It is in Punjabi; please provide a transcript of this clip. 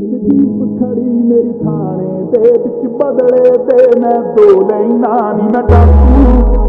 ਇੱਕ ਜੀਪ ਖੜੀ ਮੇਰੀ ਥਾਣੇ ਦੇ ਵਿੱਚ ਬਦਲੇ ਤੇ ਮੈਂ ਦੋ ਲੈਣਾ ਨੀ ਮੈਂ ਡਾਕੂ